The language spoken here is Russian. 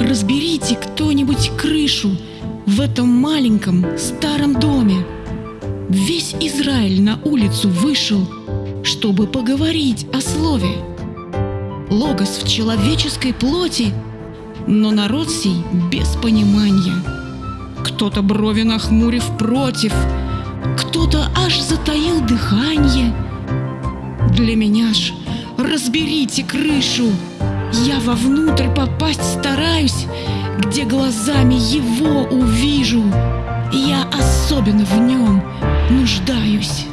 Разберите кто-нибудь крышу в этом маленьком старом доме. Весь Израиль на улицу вышел, чтобы поговорить о слове. Логос в человеческой плоти, но народ сей без понимания. Кто-то брови нахмурив против, кто-то аж затаил дыхание. Для меня ж разберите крышу, я вовнутрь попасть где глазами его увижу. Я особенно в нем нуждаюсь.